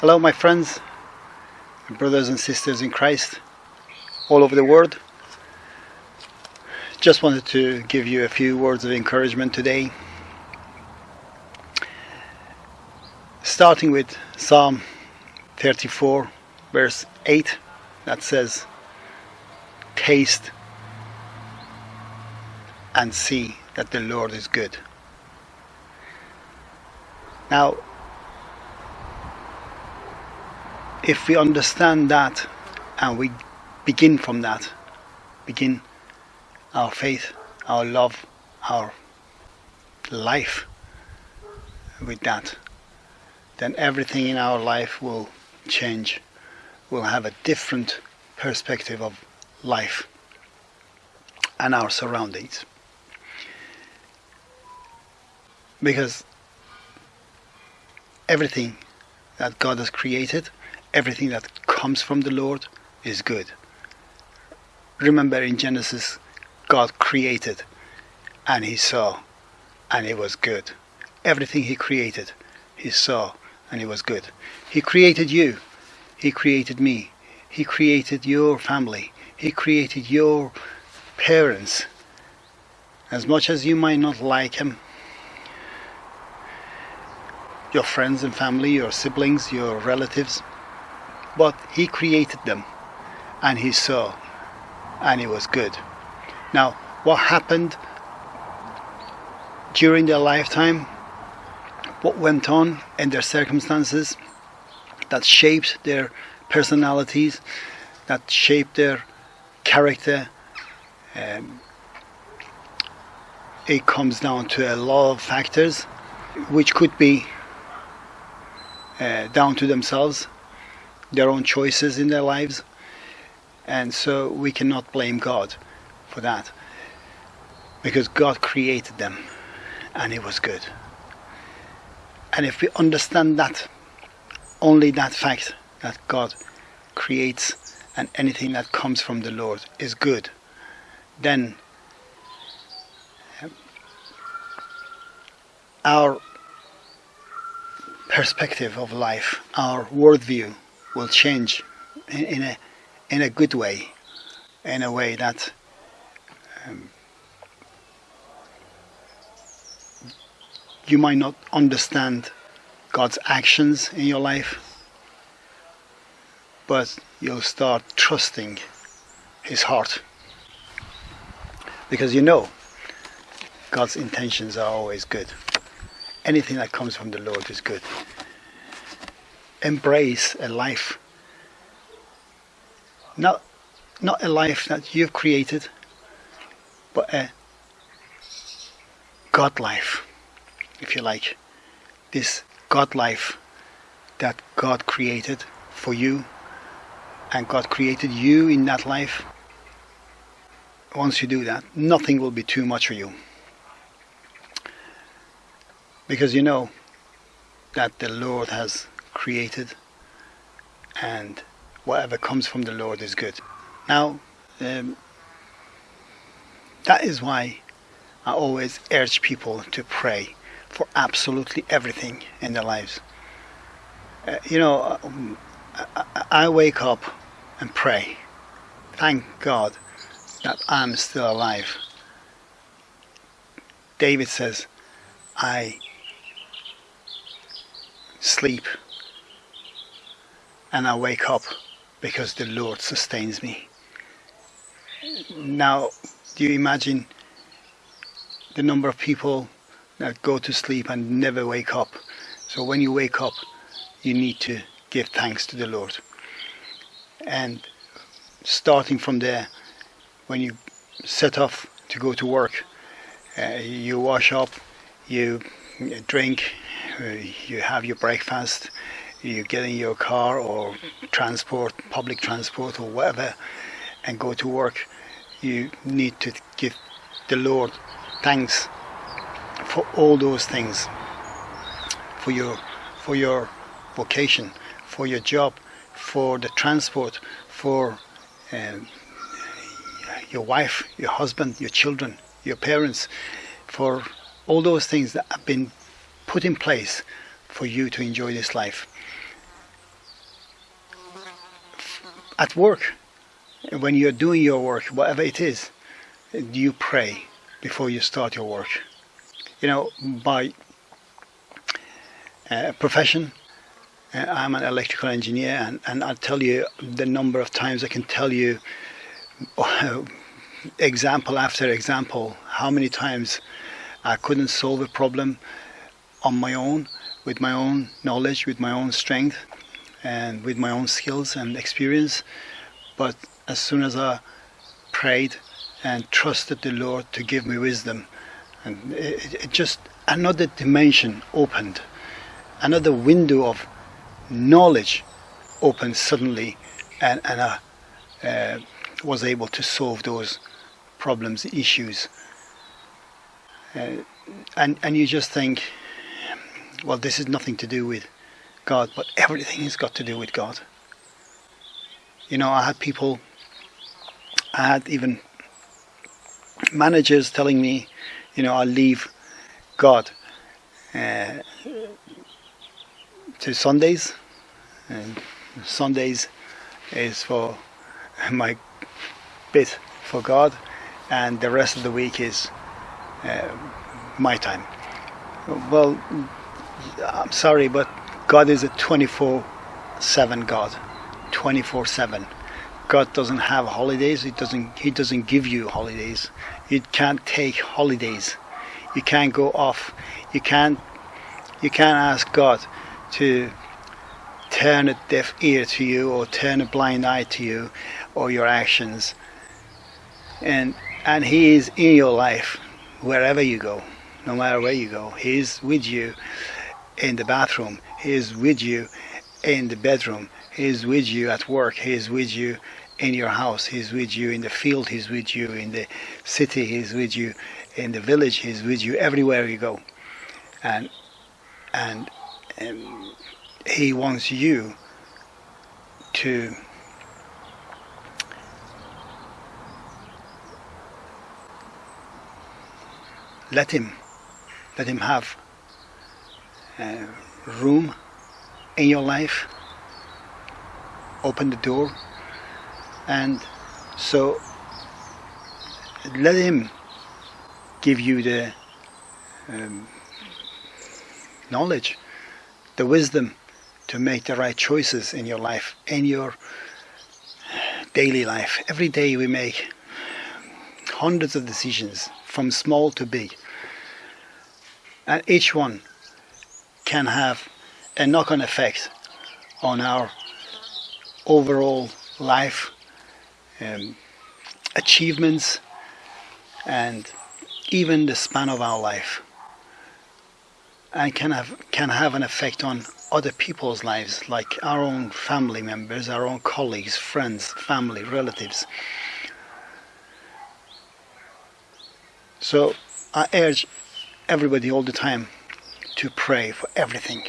Hello my friends, brothers and sisters in Christ all over the world. Just wanted to give you a few words of encouragement today. Starting with Psalm 34 verse 8 that says taste and see that the Lord is good. Now if we understand that and we begin from that, begin our faith, our love, our life with that, then everything in our life will change. We'll have a different perspective of life and our surroundings. Because everything that God has created everything that comes from the Lord is good. Remember in Genesis, God created and he saw and it was good. Everything he created, he saw and it was good. He created you. He created me. He created your family. He created your parents. As much as you might not like him, your friends and family, your siblings, your relatives, but he created them and he saw and it was good. Now, what happened during their lifetime, what went on in their circumstances that shaped their personalities, that shaped their character, um, it comes down to a lot of factors which could be uh, down to themselves their own choices in their lives. And so we cannot blame God for that. Because God created them and it was good. And if we understand that only that fact that God creates and anything that comes from the Lord is good then um, our perspective of life, our worldview will change in, in a in a good way, in a way that um, you might not understand God's actions in your life, but you'll start trusting His heart because you know God's intentions are always good. Anything that comes from the Lord is good embrace a life. Not not a life that you've created but a God life if you like. This God life that God created for you and God created you in that life. Once you do that nothing will be too much for you. Because you know that the Lord has created and whatever comes from the Lord is good. Now, um, that is why I always urge people to pray for absolutely everything in their lives. Uh, you know, um, I, I wake up and pray. Thank God that I'm still alive. David says, I sleep and I wake up because the Lord sustains me. Now, do you imagine the number of people that go to sleep and never wake up? So when you wake up, you need to give thanks to the Lord. And starting from there, when you set off to go to work, uh, you wash up, you drink, uh, you have your breakfast, you get in your car or transport, public transport or whatever, and go to work, you need to give the Lord thanks for all those things, for your, for your vocation, for your job, for the transport, for um, your wife, your husband, your children, your parents, for all those things that have been put in place for you to enjoy this life at work, when you're doing your work, whatever it is, do you pray before you start your work? You know, by uh, profession, uh, I'm an electrical engineer, and, and I'll tell you the number of times I can tell you, example after example, how many times I couldn't solve a problem on my own, with my own knowledge, with my own strength, and with my own skills and experience. But as soon as I prayed and trusted the Lord to give me wisdom, and it, it just another dimension opened, another window of knowledge opened suddenly, and, and I uh, was able to solve those problems, issues. Uh, and, and you just think, well, this is nothing to do with God, but everything has got to do with God. You know, I had people, I had even managers telling me, you know, I'll leave God uh, to Sundays, and Sundays is for my bit for God, and the rest of the week is uh, my time. Well, I'm sorry, but God is a 24 7 God. 24 7. God doesn't have holidays. He doesn't, he doesn't give you holidays. You can't take holidays. You can't go off. You can't, you can't ask God to turn a deaf ear to you or turn a blind eye to you or your actions. And, and He is in your life wherever you go, no matter where you go. He is with you in the bathroom. He is with you in the bedroom. He is with you at work. He is with you in your house. He's with you in the field. He's with you in the city. He's with you in the village. He's with you everywhere you go. And and, and he wants you to let him let him have uh, room in your life open the door and so let him give you the um, knowledge the wisdom to make the right choices in your life in your daily life. Every day we make hundreds of decisions from small to big. And each one can have a knock-on effect on our overall life um, achievements and even the span of our life and can have can have an effect on other people's lives like our own family members our own colleagues friends family relatives. So I urge everybody all the time to pray for everything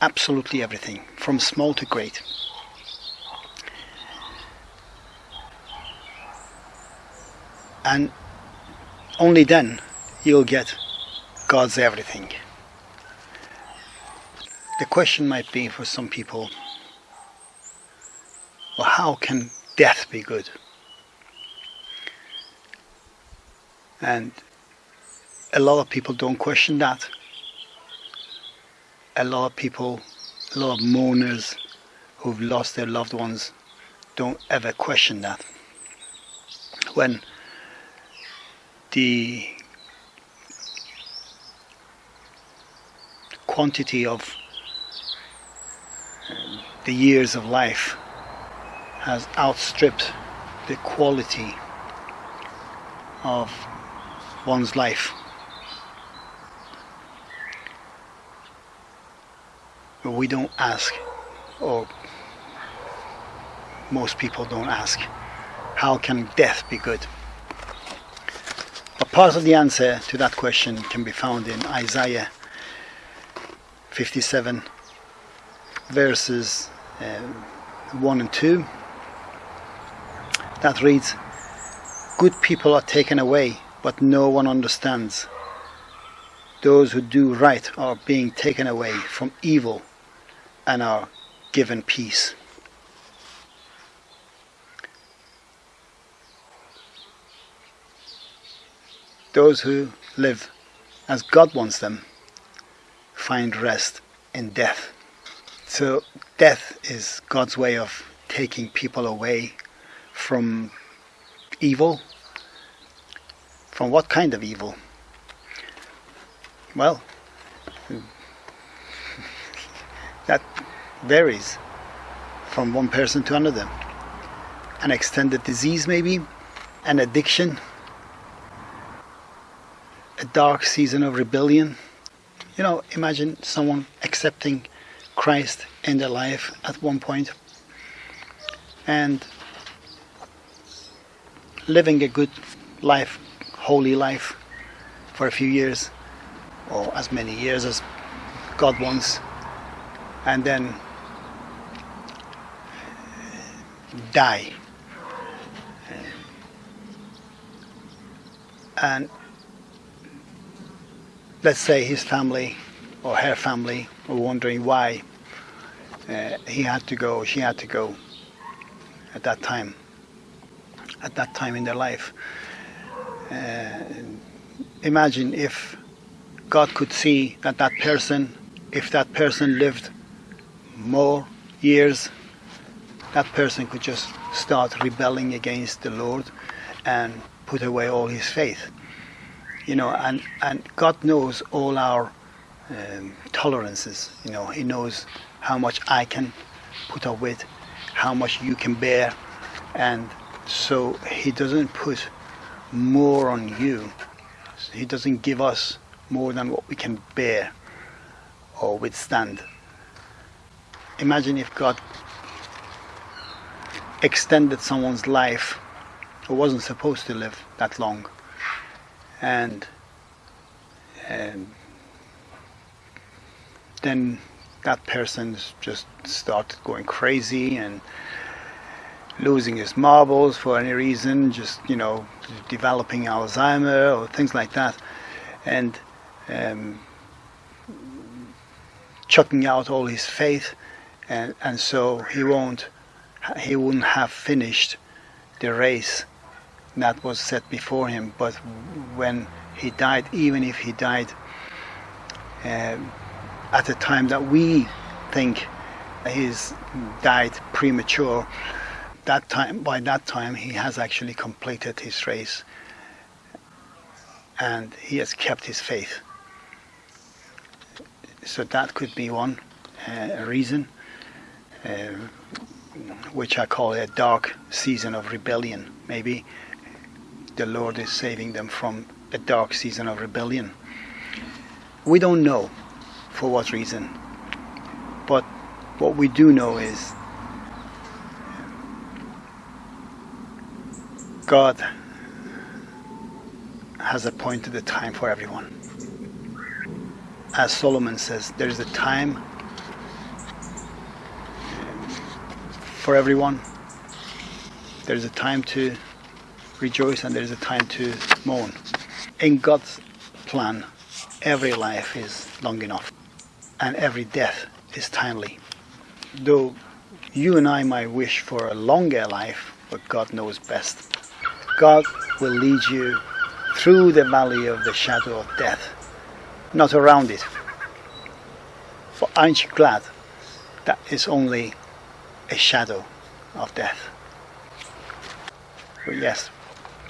absolutely everything from small to great and only then you'll get God's everything. The question might be for some people, well, how can death be good? And a lot of people don't question that. A lot of people, a lot of mourners who've lost their loved ones don't ever question that. When the quantity of the years of life has outstripped the quality of one's life. But we don't ask, or most people don't ask, how can death be good? A part of the answer to that question can be found in Isaiah 57 verses uh, 1 and 2 that reads good people are taken away but no one understands. Those who do right are being taken away from evil and are given peace. Those who live as God wants them find rest in death. So death is God's way of taking people away from evil. From what kind of evil? Well, that varies from one person to another. An extended disease maybe, an addiction, a dark season of rebellion. You know, imagine someone accepting Christ in their life at one point and living a good life, holy life for a few years or as many years as God wants and then die and let's say his family or her family were wondering why uh, he had to go, she had to go at that time, at that time in their life. Uh, imagine if God could see that that person, if that person lived more years, that person could just start rebelling against the Lord and put away all his faith. You know, and, and God knows all our um, tolerances. You know, He knows how much I can put up with, how much you can bear, and so He doesn't put more on you. He doesn't give us more than what we can bear or withstand. Imagine if God extended someone's life who wasn't supposed to live that long and and then that person just started going crazy and losing his marbles for any reason just you know developing Alzheimer or things like that and um, chucking out all his faith and and so he won't he wouldn't have finished the race that was set before him. But when he died, even if he died uh, at the time that we think he's died premature, that time by that time he has actually completed his race and he has kept his faith. So that could be one uh, reason, Uh, which I call a dark season of rebellion, maybe the Lord is saving them from a dark season of rebellion. We don't know for what reason, but what we do know is God has appointed a time for everyone. As Solomon says, there is a time for everyone. There is a time to rejoice and there is a time to mourn. In God's plan, every life is long enough and every death is timely. Though you and I might wish for a longer life, but God knows best. God will lead you through the valley of the shadow of death, not around it. For aren't you glad that it's only a shadow of death? But yes,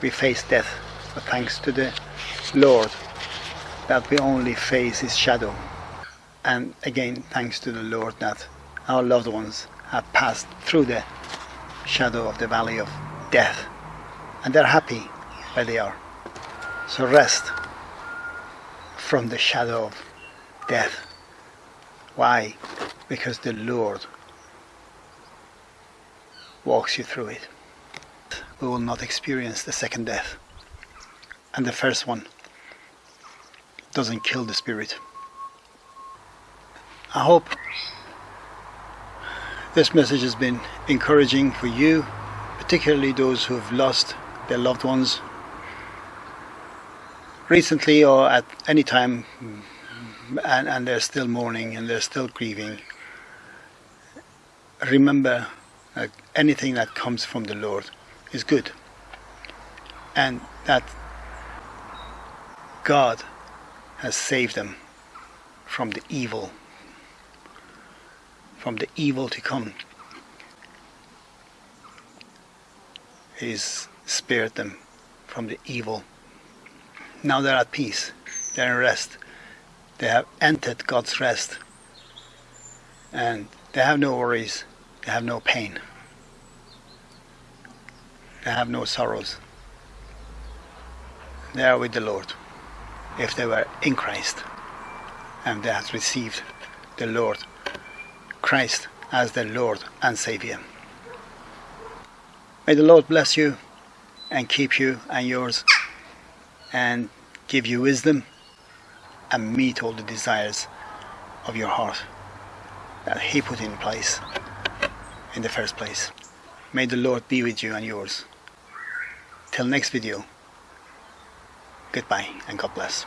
we face death, but thanks to the Lord that we only face His shadow. And again, thanks to the Lord that our loved ones have passed through the shadow of the valley of death and they're happy where they are. So rest from the shadow of death. Why? Because the Lord walks you through it we will not experience the second death. And the first one doesn't kill the spirit. I hope this message has been encouraging for you, particularly those who have lost their loved ones recently or at any time and, and they're still mourning and they're still grieving. Remember uh, anything that comes from the Lord is good and that God has saved them from the evil, from the evil to come. He's spared them from the evil. Now they're at peace, they're in rest. They have entered God's rest and they have no worries, they have no pain, they have no sorrows. They are with the Lord if they were in Christ and they have received the Lord Christ as their Lord and Savior. May the Lord bless you and keep you and yours and give you wisdom and meet all the desires of your heart that He put in place in the first place. May the Lord be with you and yours. Till next video, goodbye and God bless.